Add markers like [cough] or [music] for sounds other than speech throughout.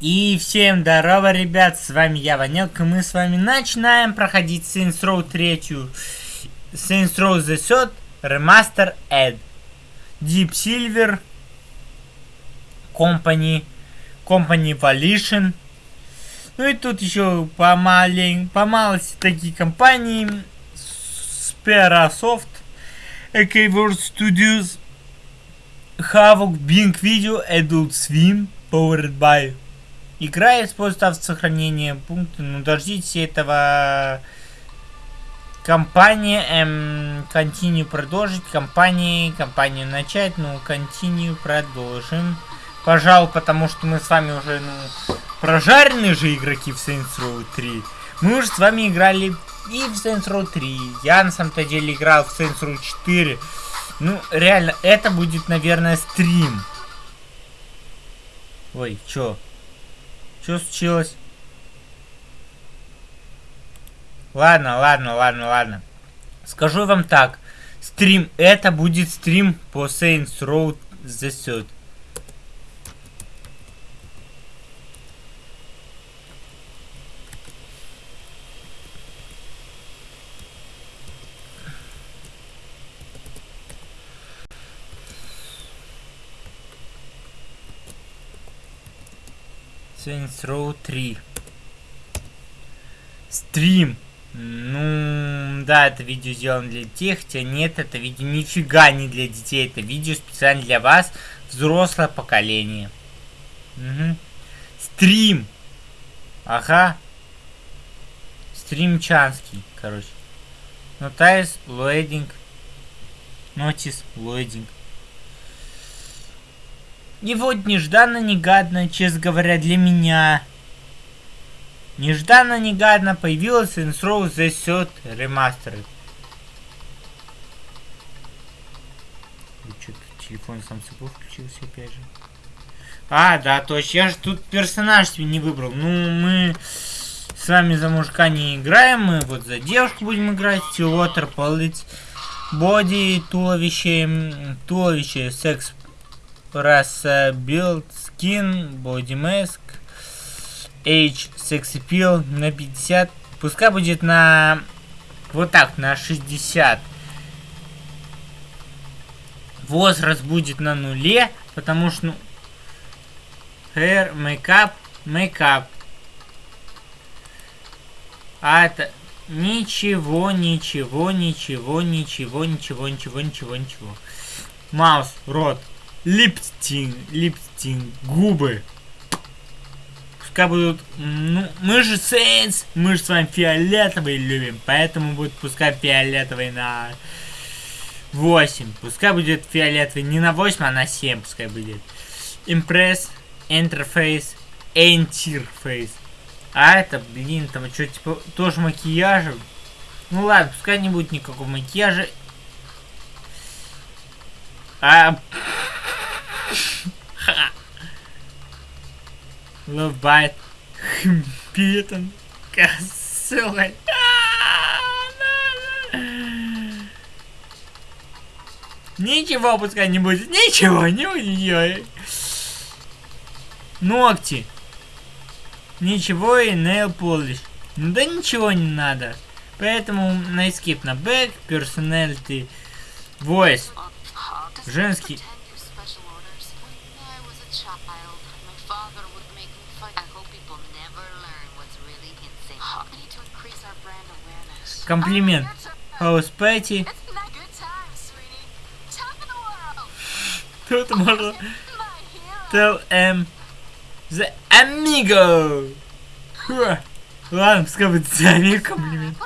И всем здорово, ребят, с вами я, Ванек, и мы с вами начинаем проходить Saints Row 3, Saints Row The Third, Remaster Ed, Deep Silver, Company, Company Volition, ну и тут еще помалень, помалости такие компании, Sperasoft, AK Studios, Havok, Bing Video, Adult Swim, Powered by Игра использует автосохранение пункта, ну дождитесь этого компания эм, continue продолжить, компании, компанию начать, ну continue продолжим. Пожалуй, потому что мы с вами уже, ну, прожаренные же игроки в Saints Row 3. Мы уже с вами играли и в Saints Row 3. Я на самом-то деле играл в Saints Row 4. Ну, реально, это будет, наверное, стрим. Ой, чё? Что случилось? Ладно, ладно, ладно, ладно. Скажу вам так. Стрим, это будет стрим по Saints Row The Third. Saints Row 3. Стрим. Ну, да, это видео сделано для детей, хотя нет, это видео нифига не для детей, это видео специально для вас, взрослое поколение. Угу. Стрим. Ага. Стримчанский, короче. Notice, loading. Notice, loading. И вот нежданно-негадно, честно говоря, для меня. Нежданно-негадно появилась Saints Row The Third Remastered. Что-то телефон сам собой включился опять же. А, да, точно. Я же тут персонаж себе не выбрал. Ну, мы с вами за мужика не играем. Мы вот за девушку будем играть. Стилотер, полыть. Боди, туловище, туловище, секс раса build skin body mask age sex appeal на 50 пускай будет на вот так на 60 возраст будет на нуле потому что ну, hair makeup makeup. А это ничего ничего ничего ничего ничего ничего ничего ничего. Маус рот липтинг, липтинг, губы. Пускай будут... Ну, мы же Сейнс, мы же с вами фиолетовые любим, поэтому будет пускай фиолетовый на 8. Пускай будет фиолетовый не на 8, а на 7 пускай будет. Импресс, интерфейс, интерфейс. А это, блин, там что, типа, тоже макияжем? Ну ладно, пускай не будет никакого макияжа. А... Love Bite. Питон. Косой. Ничего пускай не будет. Ничего, не будет. Ногти. Ничего и nail polish. Ну да ничего не надо. Поэтому на escape на back, personality, voice. Женский Комплимент. Хаус Пэти. Тут можно... Tell M. The Amigo. Ха. Ладно, пускай будет The Amigo комплимент.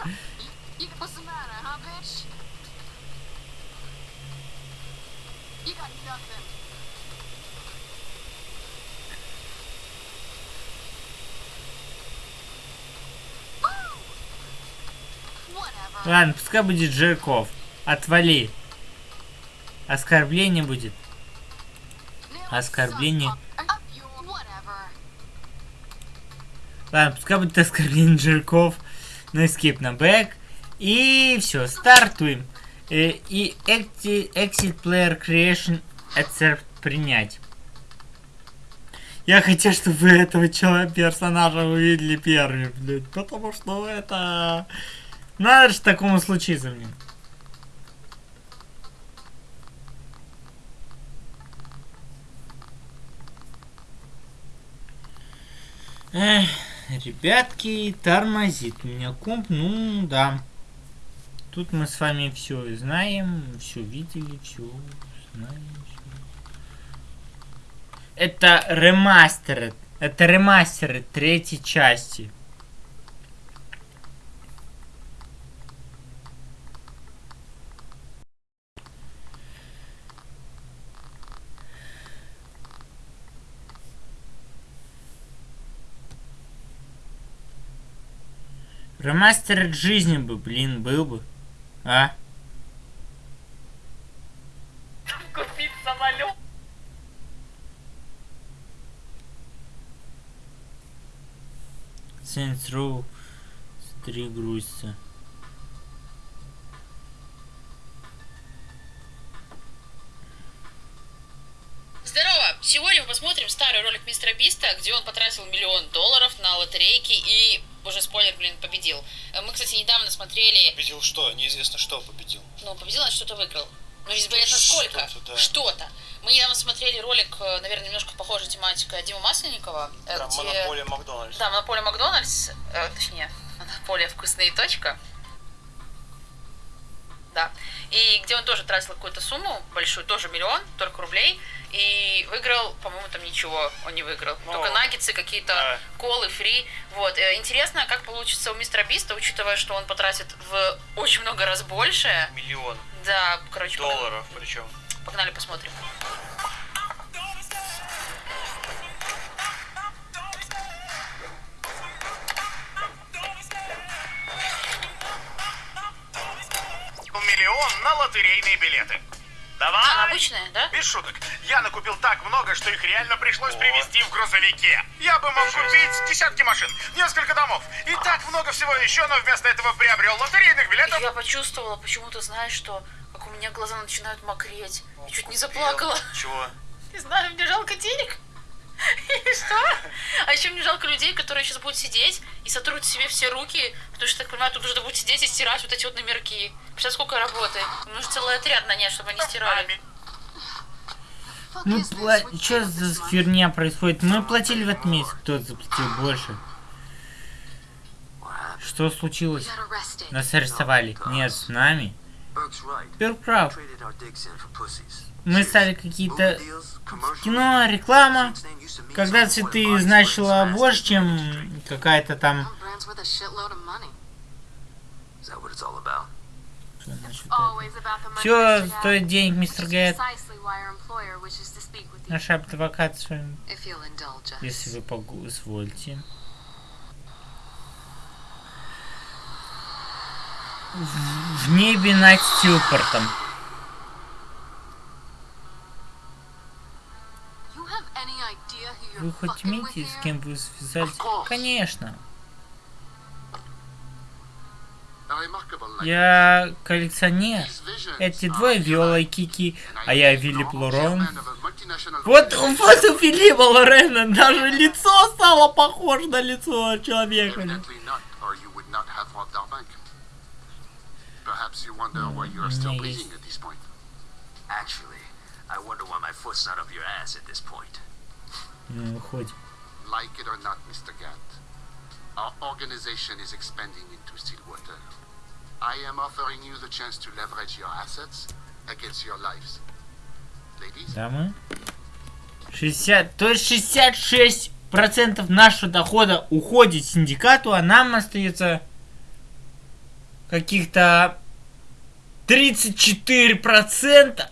Ладно, пускай будет Жирков. Отвали. Оскорбление будет. Оскорбление. Ладно, пускай будет оскорбление Жирков. На escape на back. И все, стартуем. Э, и exit player creation accept принять. Я хотел, чтобы вы этого человека, персонажа увидели первыми, блядь. Потому что это... Надо же такому случиться, блин. Эх, ребятки, тормозит меня комп, ну да. Тут мы с вами все знаем, все видели, все знаем. Всё. Это ремастер, это ремастеры третьей части. Ремастер жизни бы, блин, был бы. А? Купить самолет. Saints Row 3 грузится. Здорово! Сегодня мы посмотрим старый ролик Мистера Биста, где он потратил миллион долларов на лотерейки и, уже спойлер, блин, победил. Э, Мы, кстати, недавно смотрели... Победил что? Неизвестно что победил. Ну, победил, значит, что-то выиграл. Ну, неизвестно сколько. Что-то, да. Что-то. Мы недавно смотрели ролик, э, наверное, немножко похожая тематика Дима Масленникова, э, Про где... монополия Макдональдс. Да, монополия Макдональдс, э, точнее, монополия вкусные точка. Да. И где он тоже тратил какую-то сумму большую, тоже миллион, только рублей, и выиграл, по-моему, там ничего он не выиграл. Ну, только наггетсы, какие-то да. колы, фри. Вот. Э, Интересно, как получится у мистера Биста, учитывая, что он потратит в очень много раз больше. Миллион Да, короче, пог- долларов причем. погнали посмотрим. Миллион на лотерейные билеты. Давай! А, обычная, да? Без шуток. Я накупил так много, что их реально пришлось О. привезти в грузовике. Я бы мог купить десятки машин, несколько домов и так много всего еще, но вместо этого приобрел лотерейных билетов. Я почувствовала, почему-то, знаешь, что как у меня глаза начинают мокреть. Я чуть не заплакала. Чего? [laughs] Не знаю, мне жалко денег. [laughs] И что? А еще мне жалко людей, которые сейчас будут сидеть и сотрут себе все руки, потому что, так понимаю, тут нужно будет сидеть и стирать вот эти вот номерки. Представляешь, сколько работы. Нужно целый отряд нанять, чтобы они стирали. Мы пла- Что за херня происходит? Мы платили в этом месяце, кто заплатил больше. Что случилось? Нас арестовали. Нет, с нами. Перк прав. Мы стали какие-то... Кино, реклама. Когда цветы значило больше, чем какая-то там... Все стоит денег, мистер Гэт. Наш Наш адвокат с вами, если вы позвольте. В, небе над Стилпортом. Вы хоть имеете, с кем вы связались? Конечно. Я коллекционер. Эти двое Виола и Кики, а я Вилип Лорен. Вот, вот у Филиппа Лорена даже лицо стало похоже на лицо человека. Perhaps you wonder why you are still at this point. Actually, I wonder why my foot's not up your ass at this point. Ну, хоть. Like it or not, Mr. Gatt, our organization is expanding into Stillwater. I am offering you the chance to leverage your assets against your lives. Ladies, Дамы. 60, то есть 66 процентов нашего дохода уходит синдикату, а нам остается каких-то 34 процента.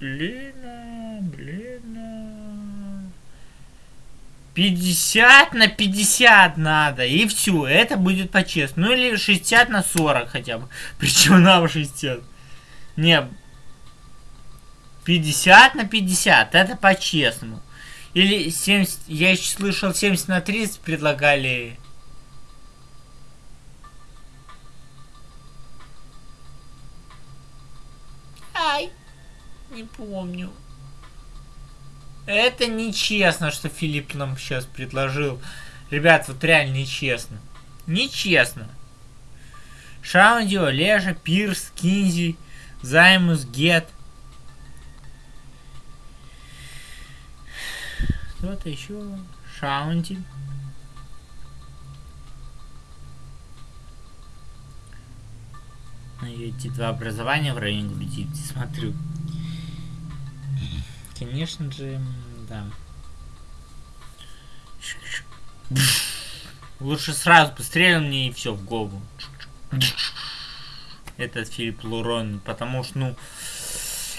Блин, блин. 50 на 50 надо, и все, это будет по-честному. Ну или 60 на 40 хотя бы. [laughs] Причем нам 60. Не, 50 на 50, это по-честному. Или 70, я еще слышал 70 на 30 предлагали. Ай, не помню. Это нечестно, что Филипп нам сейчас предложил. Ребят, вот реально нечестно. Нечестно. Шаундио, Лежа, Пирс, Кинзи, Займус, Гет. Кто-то еще. Шаунди. Ну, эти два образования в районе груди, смотрю. Конечно же, да. Лучше сразу пострелил мне и все в голову. Этот Филипп Лурон, потому что, ну,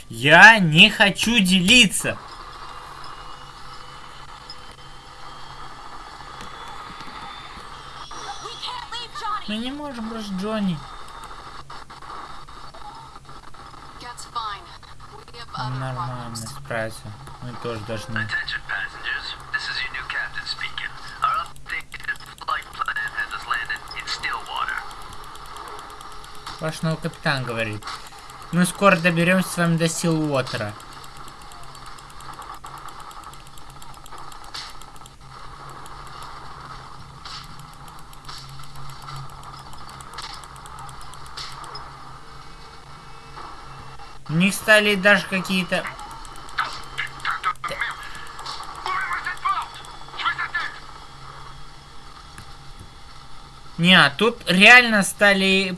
я не хочу делиться. Мы не можем бросить Джонни. Нормально, справится. Мы тоже должны. Ваш новый капитан говорит. Мы скоро доберемся с вами до Силуотера. У них стали даже какие-то... Не, а тут реально стали